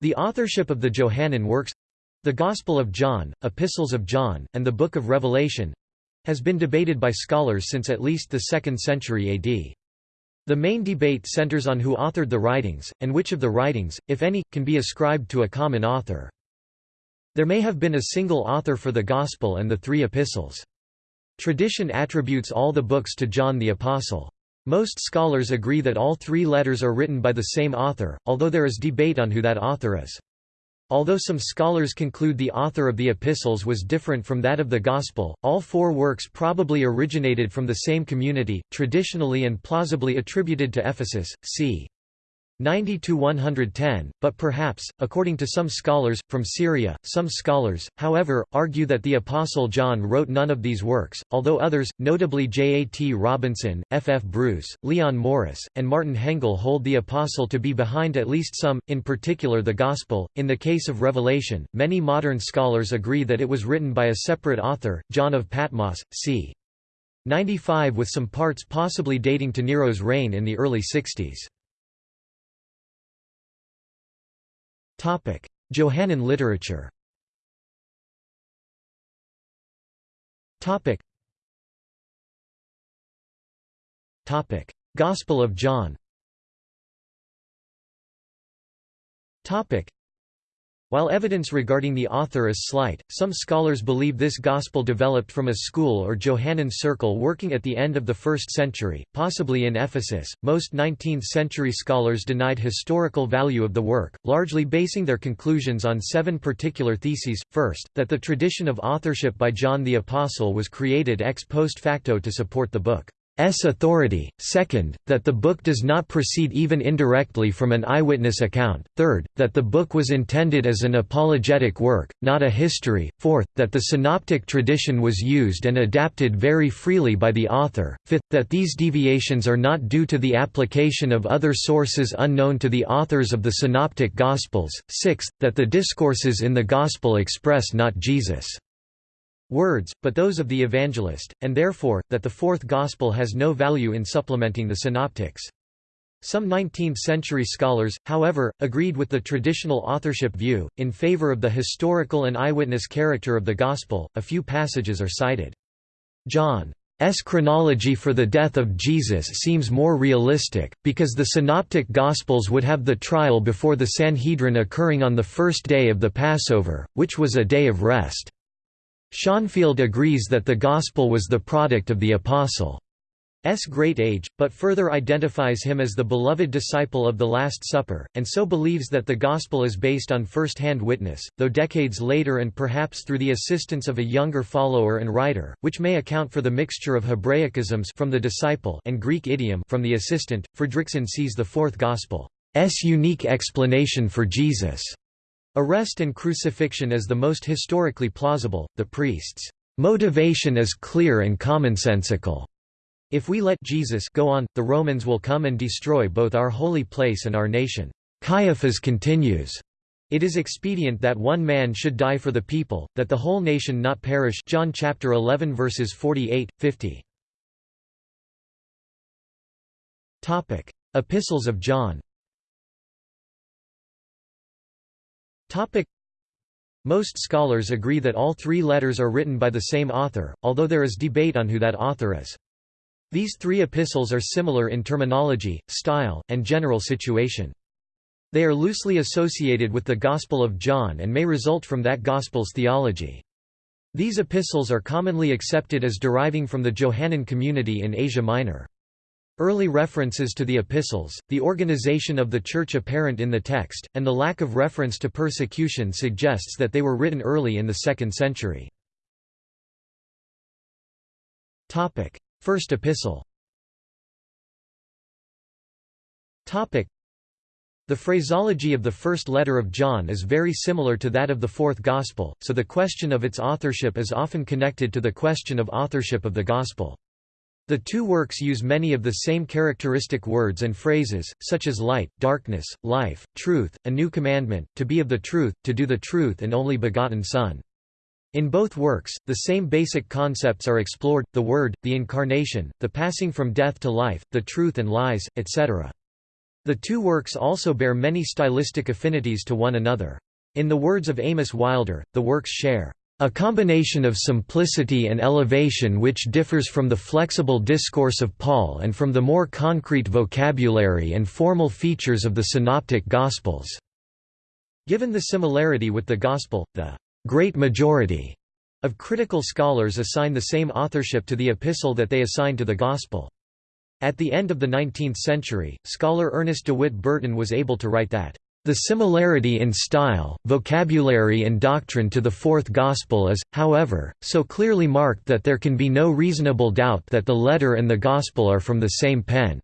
The authorship of the Johannine works—the Gospel of John, Epistles of John, and the Book of Revelation—has been debated by scholars since at least the 2nd century AD. The main debate centers on who authored the writings, and which of the writings, if any, can be ascribed to a common author. There may have been a single author for the Gospel and the three epistles. Tradition attributes all the books to John the Apostle. Most scholars agree that all three letters are written by the same author, although there is debate on who that author is. Although some scholars conclude the author of the epistles was different from that of the Gospel, all four works probably originated from the same community, traditionally and plausibly attributed to Ephesus, c. 90 to 110, but perhaps, according to some scholars, from Syria. Some scholars, however, argue that the Apostle John wrote none of these works, although others, notably J. A. T. Robinson, F. F. Bruce, Leon Morris, and Martin Hengel, hold the Apostle to be behind at least some, in particular the Gospel. In the case of Revelation, many modern scholars agree that it was written by a separate author, John of Patmos, c. 95 with some parts possibly dating to Nero's reign in the early 60s. Johannine literature. Topic. Topic: Gospel of John. Topic. While evidence regarding the author is slight, some scholars believe this gospel developed from a school or Johannine circle working at the end of the 1st century, possibly in Ephesus. Most 19th century scholars denied historical value of the work, largely basing their conclusions on seven particular theses. First, that the tradition of authorship by John the Apostle was created ex post facto to support the book. S authority, second, that the book does not proceed even indirectly from an eyewitness account, third, that the book was intended as an apologetic work, not a history, fourth, that the synoptic tradition was used and adapted very freely by the author, fifth, that these deviations are not due to the application of other sources unknown to the authors of the synoptic Gospels, sixth, that the discourses in the Gospel express not Jesus' words, but those of the evangelist, and therefore, that the fourth gospel has no value in supplementing the synoptics. Some 19th-century scholars, however, agreed with the traditional authorship view, in favor of the historical and eyewitness character of the Gospel. A few passages are cited. John's chronology for the death of Jesus seems more realistic, because the Synoptic Gospels would have the trial before the Sanhedrin occurring on the first day of the Passover, which was a day of rest. Schonfield agrees that the Gospel was the product of the Apostle. S. great age, but further identifies him as the beloved disciple of the Last Supper, and so believes that the Gospel is based on first-hand witness, though decades later and perhaps through the assistance of a younger follower and writer, which may account for the mixture of Hebraicisms from the disciple and Greek idiom from the assistant. Fredriksen sees the fourth Gospel's unique explanation for Jesus' Arrest and crucifixion is the most historically plausible, the priest's motivation is clear and commonsensical. If we let Jesus go on, the Romans will come and destroy both our holy place and our nation. Caiaphas continues, It is expedient that one man should die for the people, that the whole nation not perish John chapter 11 verses 48, 50. Epistles of John Most scholars agree that all three letters are written by the same author, although there is debate on who that author is. These three epistles are similar in terminology, style, and general situation. They are loosely associated with the Gospel of John and may result from that Gospel's theology. These epistles are commonly accepted as deriving from the Johannine community in Asia Minor. Early references to the epistles, the organization of the Church apparent in the text, and the lack of reference to persecution suggests that they were written early in the 2nd century. First epistle the phraseology of the first letter of John is very similar to that of the fourth Gospel, so the question of its authorship is often connected to the question of authorship of the Gospel. The two works use many of the same characteristic words and phrases, such as light, darkness, life, truth, a new commandment, to be of the truth, to do the truth and only begotten Son. In both works, the same basic concepts are explored, the Word, the Incarnation, the passing from death to life, the truth and lies, etc. The two works also bear many stylistic affinities to one another. In the words of Amos Wilder, the works share a combination of simplicity and elevation which differs from the flexible discourse of Paul and from the more concrete vocabulary and formal features of the Synoptic Gospels." Given the similarity with the Gospel, the «great majority» of critical scholars assign the same authorship to the epistle that they assign to the Gospel. At the end of the 19th century, scholar Ernest de Witt Burton was able to write that the similarity in style, vocabulary and doctrine to the Fourth Gospel is, however, so clearly marked that there can be no reasonable doubt that the letter and the Gospel are from the same pen.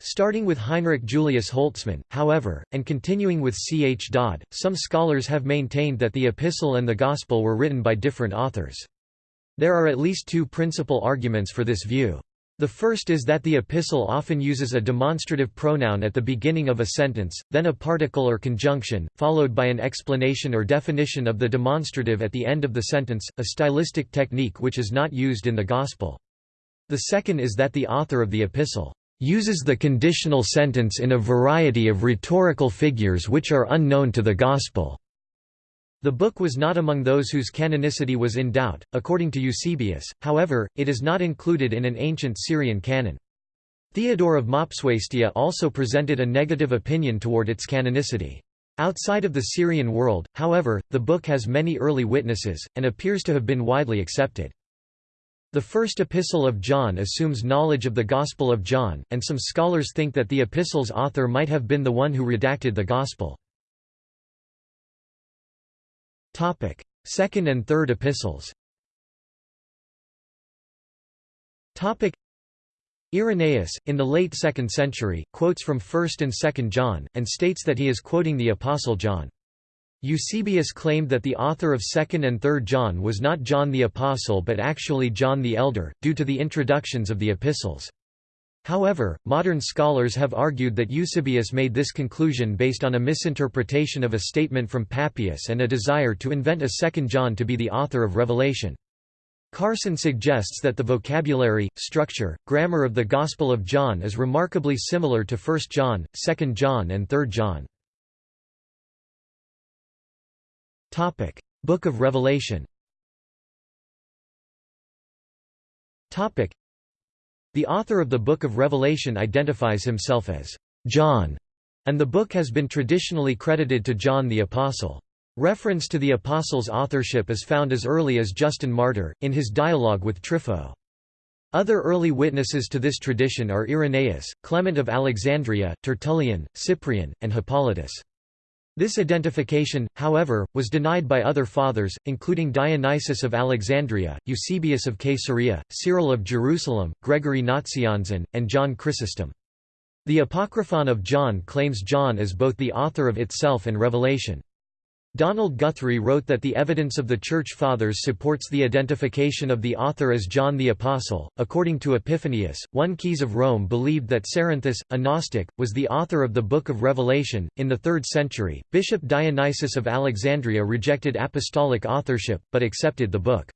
Starting with Heinrich Julius Holtzmann, however, and continuing with C. H. Dodd, some scholars have maintained that the Epistle and the Gospel were written by different authors. There are at least two principal arguments for this view. The first is that the epistle often uses a demonstrative pronoun at the beginning of a sentence, then a particle or conjunction, followed by an explanation or definition of the demonstrative at the end of the sentence, a stylistic technique which is not used in the Gospel. The second is that the author of the epistle uses the conditional sentence in a variety of rhetorical figures which are unknown to the Gospel. The book was not among those whose canonicity was in doubt, according to Eusebius, however, it is not included in an ancient Syrian canon. Theodore of Mopsuestia also presented a negative opinion toward its canonicity. Outside of the Syrian world, however, the book has many early witnesses, and appears to have been widely accepted. The first epistle of John assumes knowledge of the Gospel of John, and some scholars think that the epistle's author might have been the one who redacted the Gospel. Topic: Second and Third Epistles. Topic: Irenaeus, in the late 2nd century, quotes from 1st and 2nd John, and states that he is quoting the Apostle John. Eusebius claimed that the author of 2nd and 3rd John was not John the Apostle but actually John the Elder, due to the introductions of the epistles. However, modern scholars have argued that Eusebius made this conclusion based on a misinterpretation of a statement from Papias and a desire to invent a second John to be the author of Revelation. Carson suggests that the vocabulary, structure, grammar of the Gospel of John is remarkably similar to 1 John, 2 John and 3 John. Book of Revelation the author of the Book of Revelation identifies himself as John, and the book has been traditionally credited to John the Apostle. Reference to the Apostle's authorship is found as early as Justin Martyr, in his dialogue with Trypho. Other early witnesses to this tradition are Irenaeus, Clement of Alexandria, Tertullian, Cyprian, and Hippolytus. This identification, however, was denied by other fathers, including Dionysius of Alexandria, Eusebius of Caesarea, Cyril of Jerusalem, Gregory Nazianzen, and John Chrysostom. The Apocryphon of John claims John as both the author of itself and Revelation. Donald Guthrie wrote that the evidence of the Church Fathers supports the identification of the author as John the Apostle. According to Epiphanius, one Keys of Rome believed that Cerinthus, a Gnostic, was the author of the Book of Revelation. In the 3rd century, Bishop Dionysius of Alexandria rejected apostolic authorship, but accepted the book's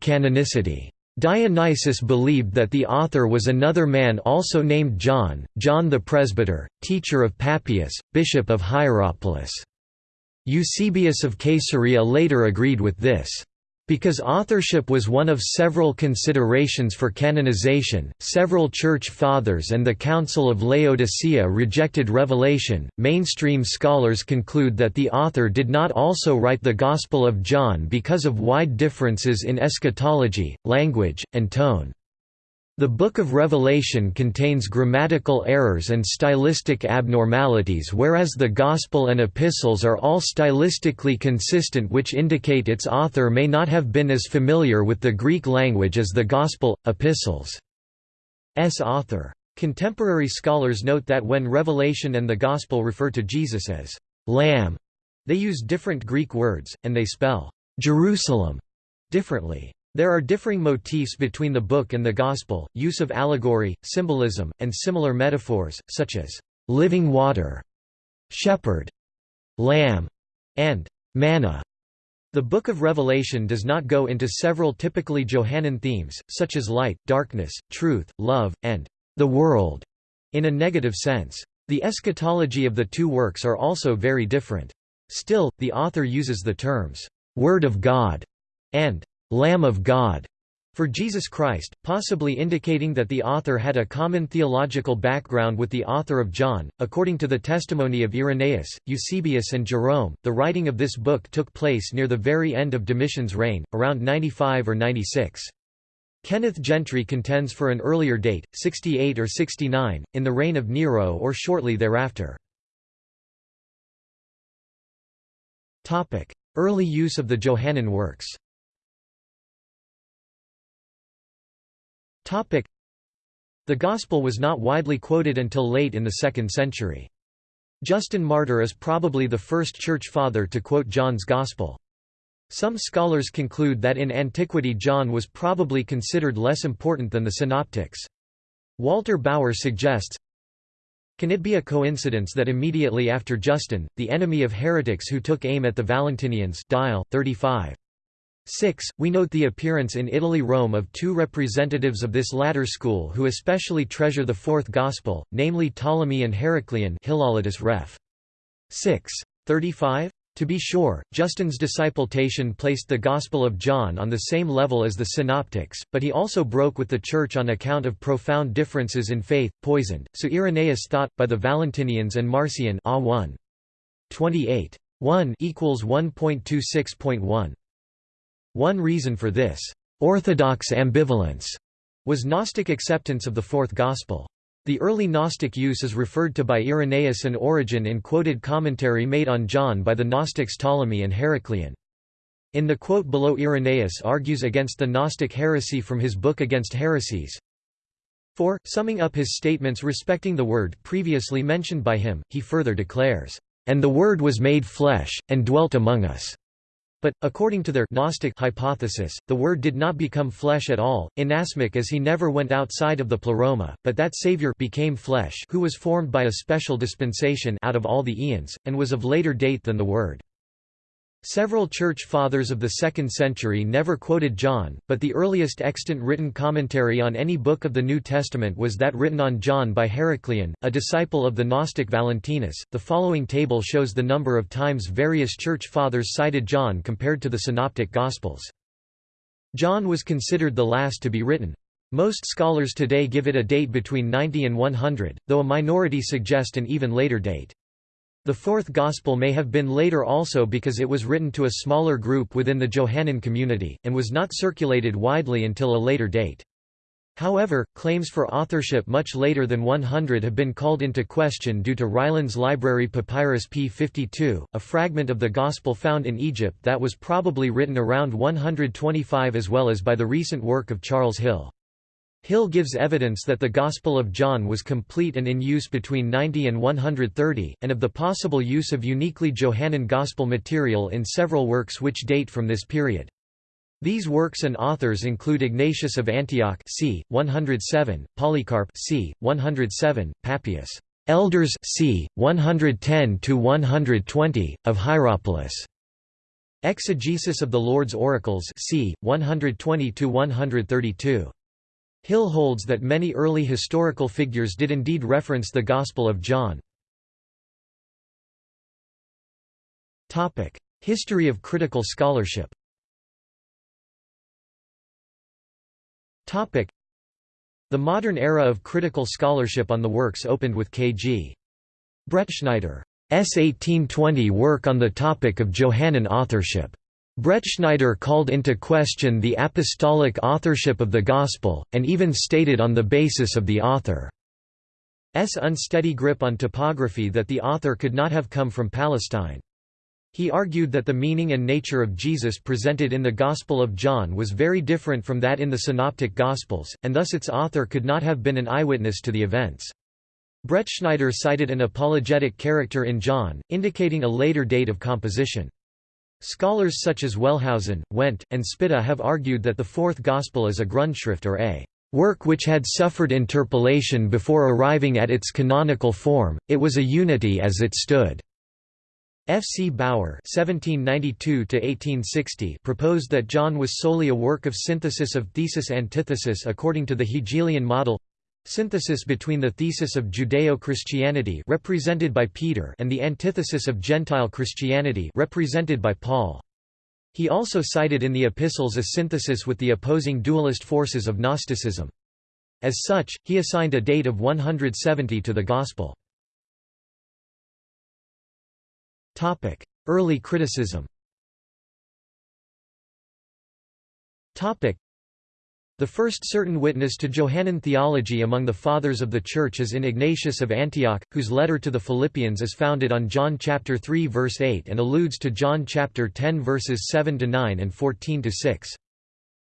canonicity. Dionysius believed that the author was another man also named John, John the Presbyter, teacher of Papias, bishop of Hierapolis. Eusebius of Caesarea later agreed with this. Because authorship was one of several considerations for canonization, several Church Fathers and the Council of Laodicea rejected revelation. Mainstream scholars conclude that the author did not also write the Gospel of John because of wide differences in eschatology, language, and tone. The Book of Revelation contains grammatical errors and stylistic abnormalities whereas the Gospel and Epistles are all stylistically consistent which indicate its author may not have been as familiar with the Greek language as the Gospel, Epistles' author. Contemporary scholars note that when Revelation and the Gospel refer to Jesus as «Lamb», they use different Greek words, and they spell «Jerusalem» differently. There are differing motifs between the book and the Gospel, use of allegory, symbolism, and similar metaphors, such as living water, shepherd, lamb, and manna. The Book of Revelation does not go into several typically Johannine themes, such as light, darkness, truth, love, and the world, in a negative sense. The eschatology of the two works are also very different. Still, the author uses the terms, "'Word of God' and "'Lamb of God' for Jesus Christ, possibly indicating that the author had a common theological background with the author of John. According to the testimony of Irenaeus, Eusebius, and Jerome, the writing of this book took place near the very end of Domitian's reign, around 95 or 96. Kenneth Gentry contends for an earlier date, 68 or 69, in the reign of Nero or shortly thereafter. Early use of the Johannine works The Gospel was not widely quoted until late in the 2nd century. Justin Martyr is probably the first church father to quote John's Gospel. Some scholars conclude that in antiquity John was probably considered less important than the Synoptics. Walter Bauer suggests, Can it be a coincidence that immediately after Justin, the enemy of heretics who took aim at the Valentinians Dial, 35. 6. We note the appearance in Italy Rome of two representatives of this latter school who especially treasure the fourth Gospel, namely Ptolemy and Hilaritas ref. 6. 35? To be sure, Justin's disciple Tatian placed the Gospel of John on the same level as the Synoptics, but he also broke with the Church on account of profound differences in faith, poisoned, so Irenaeus thought, by the Valentinians and Marcion A 1. 28. 1 equals 1.26.1. One reason for this orthodox ambivalence was Gnostic acceptance of the Fourth Gospel. The early Gnostic use is referred to by Irenaeus and Origen in quoted commentary made on John by the Gnostics Ptolemy and Heracleon. In the quote below Irenaeus argues against the Gnostic heresy from his book Against Heresies. 4. Summing up his statements respecting the Word previously mentioned by him, he further declares, "...and the Word was made flesh, and dwelt among us." But, according to their Gnostic hypothesis, the Word did not become flesh at all, inasmuch as he never went outside of the pleroma, but that Savior became flesh who was formed by a special dispensation out of all the eons, and was of later date than the Word. Several church fathers of the 2nd century never quoted John, but the earliest extant written commentary on any book of the New Testament was that written on John by Heracleon, a disciple of the Gnostic Valentinus. The following table shows the number of times various church fathers cited John compared to the Synoptic Gospels. John was considered the last to be written. Most scholars today give it a date between 90 and 100, though a minority suggest an even later date. The fourth Gospel may have been later also because it was written to a smaller group within the Johannine community, and was not circulated widely until a later date. However, claims for authorship much later than 100 have been called into question due to Rylands Library Papyrus P52, a fragment of the Gospel found in Egypt that was probably written around 125 as well as by the recent work of Charles Hill. Hill gives evidence that the Gospel of John was complete and in use between 90 and 130, and of the possible use of uniquely Johannine Gospel material in several works which date from this period. These works and authors include Ignatius of Antioch c. 107, Polycarp c. 107, Papias, Elders c. 110–120, of Hierapolis, Exegesis of the Lord's Oracles c. 120–132. Hill holds that many early historical figures did indeed reference the Gospel of John. History of critical scholarship The modern era of critical scholarship on the works opened with K.G. Bretschneider's 1820 work on the topic of Johannine authorship. Bretschneider called into question the apostolic authorship of the Gospel, and even stated on the basis of the author's unsteady grip on topography that the author could not have come from Palestine. He argued that the meaning and nature of Jesus presented in the Gospel of John was very different from that in the Synoptic Gospels, and thus its author could not have been an eyewitness to the events. Bretschneider cited an apologetic character in John, indicating a later date of composition. Scholars such as Wellhausen, Wendt, and Spitta have argued that the Fourth Gospel is a Grundschrift or a work which had suffered interpolation before arriving at its canonical form, it was a unity as it stood. F. C. (1792–1860) proposed that John was solely a work of synthesis of thesis-antithesis according to the Hegelian model. Synthesis between the thesis of Judeo-Christianity represented by Peter and the antithesis of Gentile Christianity represented by Paul. He also cited in the epistles a synthesis with the opposing dualist forces of Gnosticism. As such, he assigned a date of 170 to the Gospel. Early criticism the first certain witness to Johannine theology among the Fathers of the Church is in Ignatius of Antioch, whose letter to the Philippians is founded on John chapter 3 verse 8 and alludes to John chapter 10 verses 7 to 9 and 14 to 6.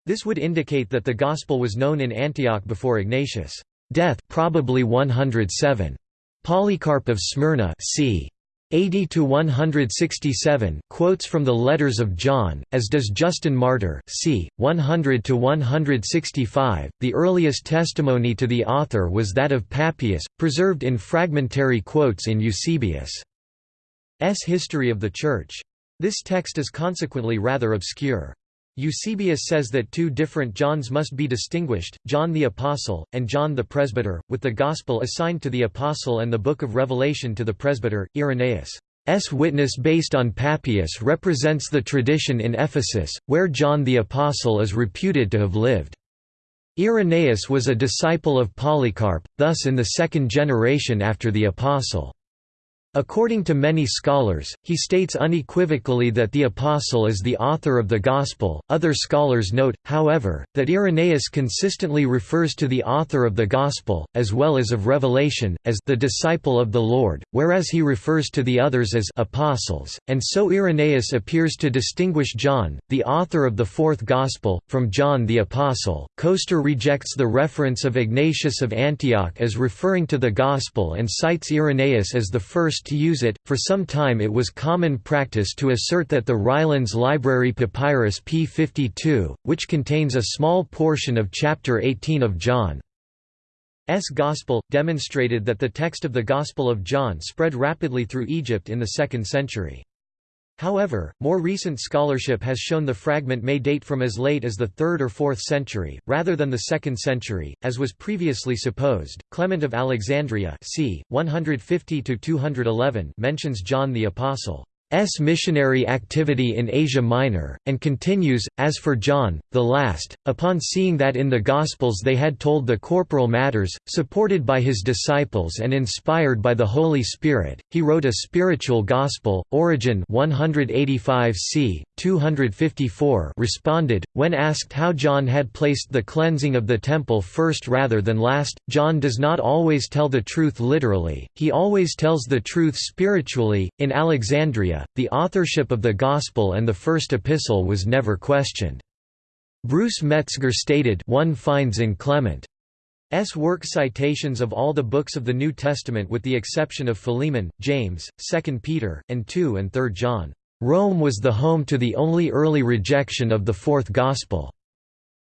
This would indicate that the gospel was known in Antioch before Ignatius' death, probably 107. Polycarp of Smyrna, c. 80 to 167 quotes from the letters of John as does Justin Martyr c. 100 to 165 the earliest testimony to the author was that of Papias preserved in fragmentary quotes in Eusebius s history of the church. This text is consequently rather obscure Eusebius says that two different Johns must be distinguished, John the Apostle, and John the Presbyter, with the Gospel assigned to the Apostle and the Book of Revelation to the Presbyter. Irenaeus' witness based on Papias represents the tradition in Ephesus, where John the Apostle is reputed to have lived. Irenaeus was a disciple of Polycarp, thus in the second generation after the Apostle. According to many scholars, he states unequivocally that the Apostle is the author of the Gospel. Other scholars note, however, that Irenaeus consistently refers to the author of the Gospel, as well as of Revelation, as the disciple of the Lord, whereas he refers to the others as apostles, and so Irenaeus appears to distinguish John, the author of the fourth Gospel, from John the Apostle. Koester rejects the reference of Ignatius of Antioch as referring to the Gospel and cites Irenaeus as the first to use it. For some time it was common practice to assert that the Rylands Library Papyrus p52, which contains a small portion of chapter 18 of John's Gospel, demonstrated that the text of the Gospel of John spread rapidly through Egypt in the 2nd century. However, more recent scholarship has shown the fragment may date from as late as the 3rd or 4th century, rather than the 2nd century, as was previously supposed. Clement of Alexandria c. 150 mentions John the Apostle. S missionary activity in Asia Minor, and continues, as for John, the last, upon seeing that in the Gospels they had told the corporal matters, supported by his disciples and inspired by the Holy Spirit, he wrote a spiritual gospel. Origen 185 c. 254 responded, when asked how John had placed the cleansing of the temple first rather than last, John does not always tell the truth literally, he always tells the truth spiritually. In Alexandria, the authorship of the Gospel and the first epistle was never questioned. Bruce Metzger stated one finds in Clement's work citations of all the books of the New Testament with the exception of Philemon, James, 2 Peter, and 2 and 3 John. Rome was the home to the only early rejection of the Fourth Gospel.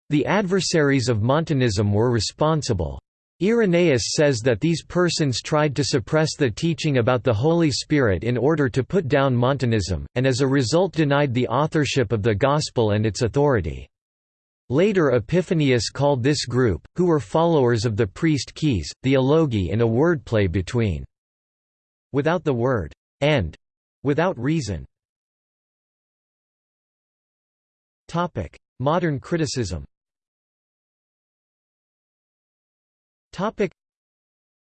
The adversaries of Montanism were responsible. Irenaeus says that these persons tried to suppress the teaching about the Holy Spirit in order to put down Montanism, and as a result denied the authorship of the Gospel and its authority. Later Epiphanius called this group, who were followers of the priest Keys, the Alogi in a wordplay between without the word and without reason. Modern criticism Topic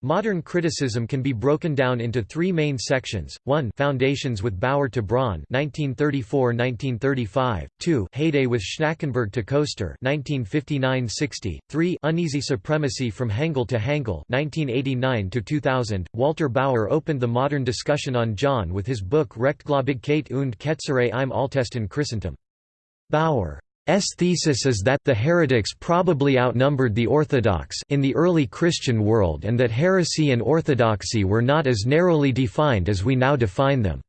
Modern criticism can be broken down into three main sections, 1 Foundations with Bauer to Braun 1934–1935, 2 Heyday with Schnackenburg to Koester 1959–60, 3 Uneasy Supremacy from Hengel to Hengel 1989–2000. Walter Bauer opened the modern discussion on John with his book Rechtgläubigkeit und Ketzerei im Altesten Christentum. Bauer S thesis is that the heretics probably outnumbered the Orthodox in the early Christian world and that heresy and orthodoxy were not as narrowly defined as we now define them.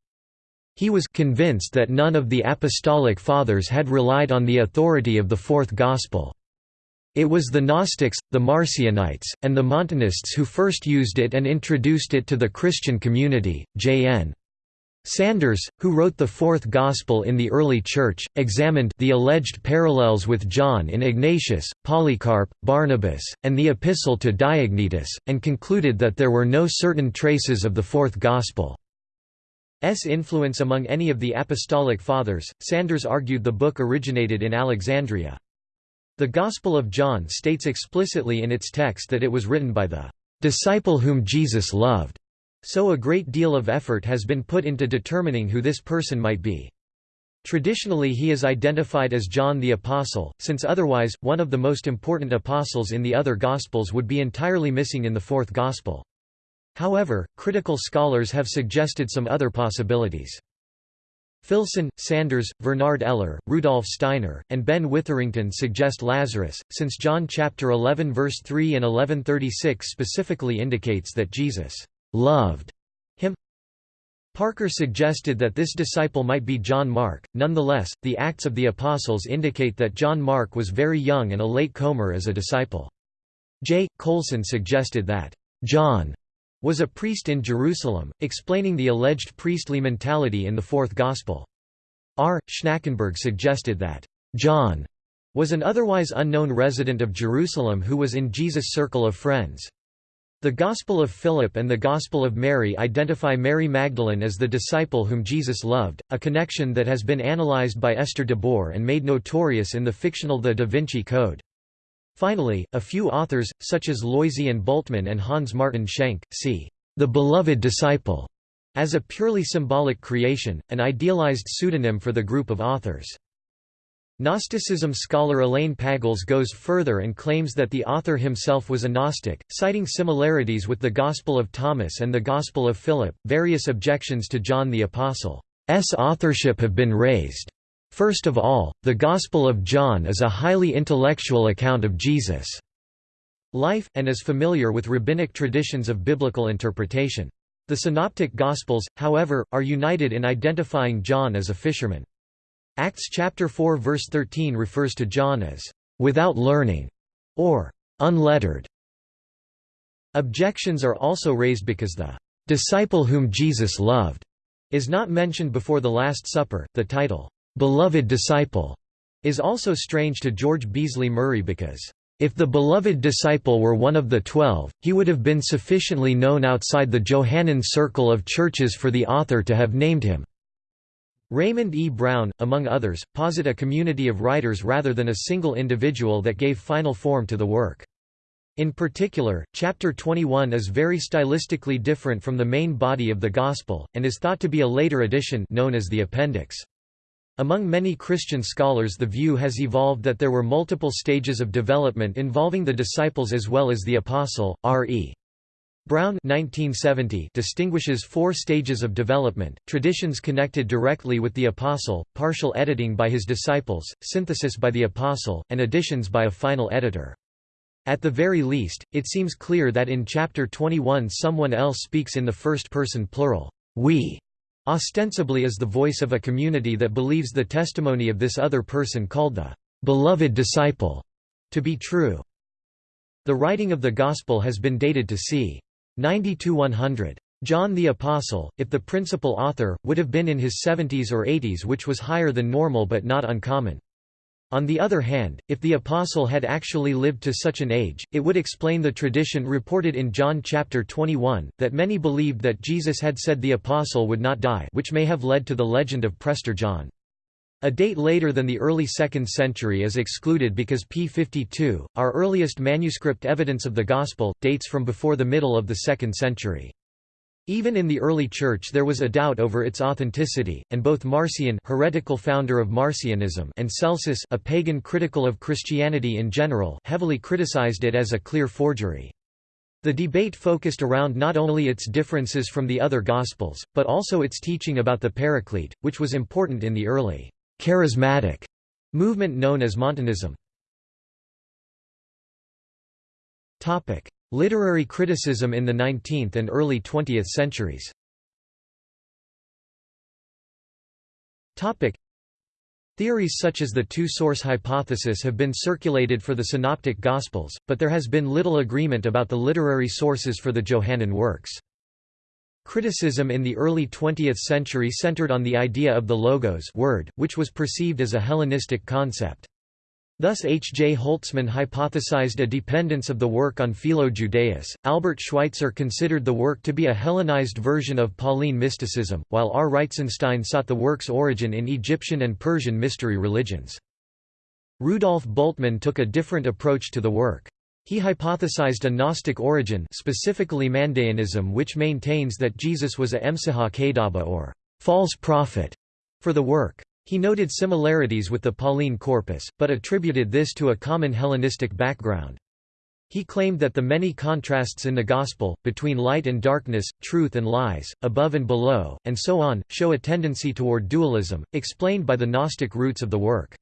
He was convinced that none of the Apostolic Fathers had relied on the authority of the Fourth Gospel. It was the Gnostics, the Marcionites, and the Montanists who first used it and introduced it to the Christian community. J.N. Sanders, who wrote the Fourth Gospel in the early Church, examined the alleged parallels with John in Ignatius, Polycarp, Barnabas, and the Epistle to Diognetus, and concluded that there were no certain traces of the Fourth Gospel. S influence among any of the Apostolic Fathers, Sanders argued the book originated in Alexandria. The Gospel of John states explicitly in its text that it was written by the disciple whom Jesus loved. So a great deal of effort has been put into determining who this person might be. Traditionally he is identified as John the Apostle, since otherwise, one of the most important apostles in the other Gospels would be entirely missing in the fourth Gospel. However, critical scholars have suggested some other possibilities. Filson, Sanders, Bernard Eller, Rudolf Steiner, and Ben Witherington suggest Lazarus, since John chapter 11 verse 3 and 1136 specifically indicates that Jesus loved him. Parker suggested that this disciple might be John Mark. Nonetheless, the Acts of the Apostles indicate that John Mark was very young and a late comer as a disciple. J. Colson suggested that John was a priest in Jerusalem, explaining the alleged priestly mentality in the Fourth Gospel. R. Schnackenburg suggested that John was an otherwise unknown resident of Jerusalem who was in Jesus' circle of friends. The Gospel of Philip and the Gospel of Mary identify Mary Magdalene as the disciple whom Jesus loved, a connection that has been analyzed by Esther de Boer and made notorious in the fictional The Da Vinci Code. Finally, a few authors, such as Loisy and Bultmann and Hans Martin Schenk, see the beloved disciple as a purely symbolic creation, an idealized pseudonym for the group of authors. Gnosticism scholar Elaine Pagels goes further and claims that the author himself was a Gnostic, citing similarities with the Gospel of Thomas and the Gospel of Philip. Various objections to John the Apostle's authorship have been raised. First of all, the Gospel of John is a highly intellectual account of Jesus' life, and is familiar with rabbinic traditions of biblical interpretation. The Synoptic Gospels, however, are united in identifying John as a fisherman. Acts chapter 4 verse 13 refers to John as without learning or unlettered. Objections are also raised because the disciple whom Jesus loved is not mentioned before the Last Supper. The title, beloved disciple, is also strange to George Beasley Murray because if the beloved disciple were one of the twelve, he would have been sufficiently known outside the Johannine circle of churches for the author to have named him. Raymond E. Brown, among others, posit a community of writers rather than a single individual that gave final form to the work. In particular, Chapter 21 is very stylistically different from the main body of the Gospel, and is thought to be a later addition known as the Appendix. Among many Christian scholars the view has evolved that there were multiple stages of development involving the disciples as well as the apostle, R.E. Brown 1970 distinguishes four stages of development, traditions connected directly with the Apostle, partial editing by his disciples, synthesis by the Apostle, and additions by a final editor. At the very least, it seems clear that in chapter 21 someone else speaks in the first person plural, we, ostensibly as the voice of a community that believes the testimony of this other person called the beloved disciple to be true. The writing of the Gospel has been dated to c. 90–100. John the Apostle, if the principal author, would have been in his 70s or 80s which was higher than normal but not uncommon. On the other hand, if the apostle had actually lived to such an age, it would explain the tradition reported in John chapter 21, that many believed that Jesus had said the apostle would not die which may have led to the legend of Prester John. A date later than the early 2nd century is excluded because p. 52, our earliest manuscript evidence of the Gospel, dates from before the middle of the 2nd century. Even in the early Church there was a doubt over its authenticity, and both Marcion heretical founder of Marcionism and Celsus a pagan critical of Christianity in general heavily criticized it as a clear forgery. The debate focused around not only its differences from the other Gospels, but also its teaching about the Paraclete, which was important in the early charismatic movement known as Montanism. Topic: Literary criticism in the 19th and early 20th centuries. Topic: Theories such as the two-source hypothesis have been circulated for the Synoptic Gospels, but there has been little agreement about the literary sources for the Johannine works. Criticism in the early 20th century centered on the idea of the logos word, which was perceived as a Hellenistic concept. Thus H. J. Holtzmann hypothesized a dependence of the work on Philo-Judaeus, Albert Schweitzer considered the work to be a Hellenized version of Pauline mysticism, while R. Reitzenstein sought the work's origin in Egyptian and Persian mystery religions. Rudolf Bultmann took a different approach to the work. He hypothesized a Gnostic origin specifically Mandaeanism which maintains that Jesus was a Emsahah Kadaba or false prophet for the work. He noted similarities with the Pauline corpus, but attributed this to a common Hellenistic background. He claimed that the many contrasts in the Gospel, between light and darkness, truth and lies, above and below, and so on, show a tendency toward dualism, explained by the Gnostic roots of the work.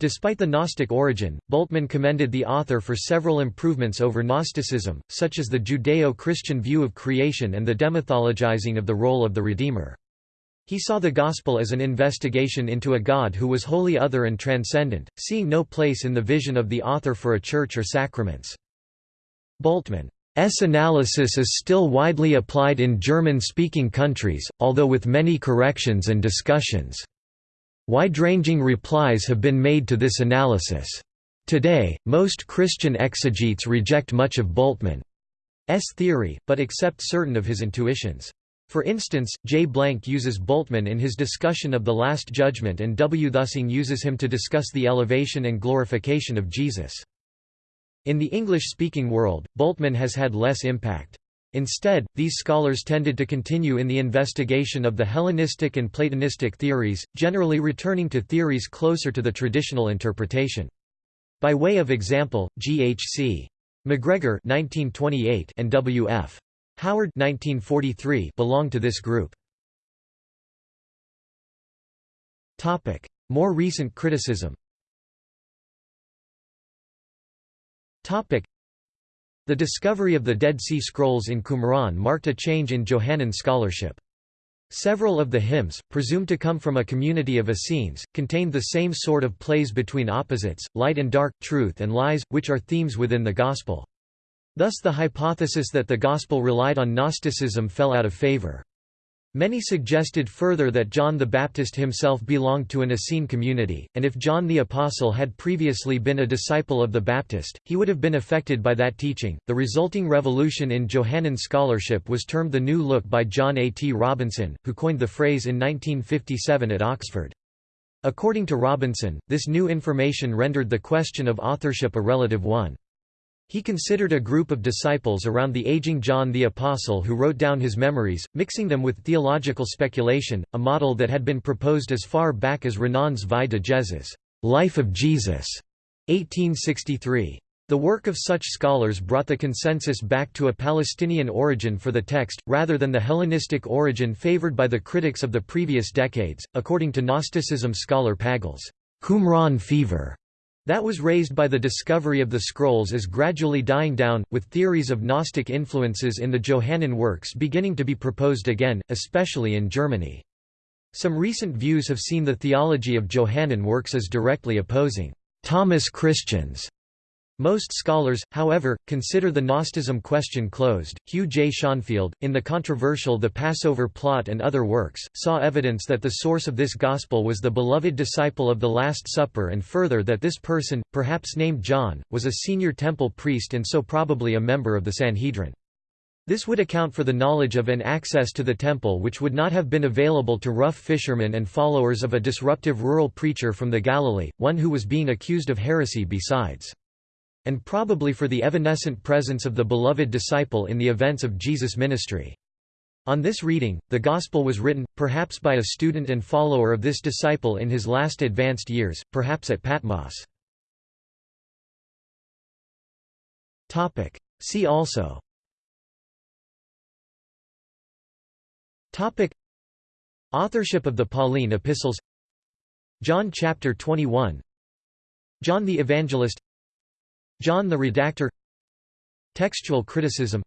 Despite the Gnostic origin, Bultmann commended the author for several improvements over Gnosticism, such as the Judeo-Christian view of creation and the demythologizing of the role of the Redeemer. He saw the Gospel as an investigation into a God who was wholly other and transcendent, seeing no place in the vision of the author for a church or sacraments. Bultmann's analysis is still widely applied in German-speaking countries, although with many corrections and discussions. Wide-ranging replies have been made to this analysis. Today, most Christian exegetes reject much of Bultmann's theory, but accept certain of his intuitions. For instance, J. Blank uses Bultmann in his discussion of the Last Judgment and W. Thusing uses him to discuss the elevation and glorification of Jesus. In the English-speaking world, Bultmann has had less impact. Instead, these scholars tended to continue in the investigation of the Hellenistic and Platonistic theories, generally returning to theories closer to the traditional interpretation. By way of example, G.H.C. MacGregor and W.F. Howard 1943 belonged to this group. More recent criticism. The discovery of the Dead Sea Scrolls in Qumran marked a change in Johannine scholarship. Several of the hymns, presumed to come from a community of Essenes, contained the same sort of plays between opposites, light and dark, truth and lies, which are themes within the Gospel. Thus the hypothesis that the Gospel relied on Gnosticism fell out of favor. Many suggested further that John the Baptist himself belonged to an Essene community, and if John the Apostle had previously been a disciple of the Baptist, he would have been affected by that teaching. The resulting revolution in Johannine scholarship was termed the New Look by John A. T. Robinson, who coined the phrase in 1957 at Oxford. According to Robinson, this new information rendered the question of authorship a relative one. He considered a group of disciples around the aging John the Apostle who wrote down his memories, mixing them with theological speculation, a model that had been proposed as far back as Renan's Vie de Jesus Life of Jesus, 1863. The work of such scholars brought the consensus back to a Palestinian origin for the text, rather than the Hellenistic origin favored by the critics of the previous decades, according to Gnosticism scholar Pagels' Qumran fever that was raised by the discovery of the scrolls is gradually dying down, with theories of Gnostic influences in the Johannine works beginning to be proposed again, especially in Germany. Some recent views have seen the theology of Johannine works as directly opposing Thomas Christians most scholars, however, consider the Gnosticism question closed. Hugh J. Schonfield, in the controversial The Passover Plot and Other Works, saw evidence that the source of this gospel was the beloved disciple of the Last Supper and further that this person, perhaps named John, was a senior temple priest and so probably a member of the Sanhedrin. This would account for the knowledge of and access to the temple which would not have been available to rough fishermen and followers of a disruptive rural preacher from the Galilee, one who was being accused of heresy besides and probably for the evanescent presence of the beloved disciple in the events of Jesus' ministry. On this reading, the Gospel was written, perhaps by a student and follower of this disciple in his last advanced years, perhaps at Patmos. See also. Topic. Authorship of the Pauline epistles. John chapter 21 John the Evangelist John the Redactor. Textual criticism.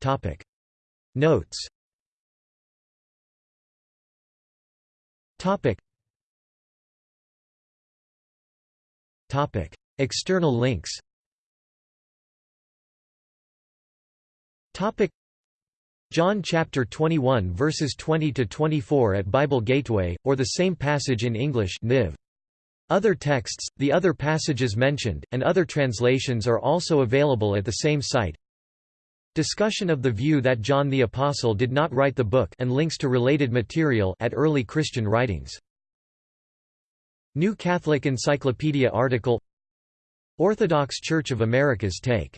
Topic. Notes. Topic. Topic. External links. Topic. John chapter 21 verses 20 to 24 at Bible Gateway or the same passage in English Niv. Other texts, the other passages mentioned, and other translations are also available at the same site. Discussion of the view that John the Apostle did not write the book and links to related material at early Christian writings. New Catholic Encyclopedia article Orthodox Church of America's take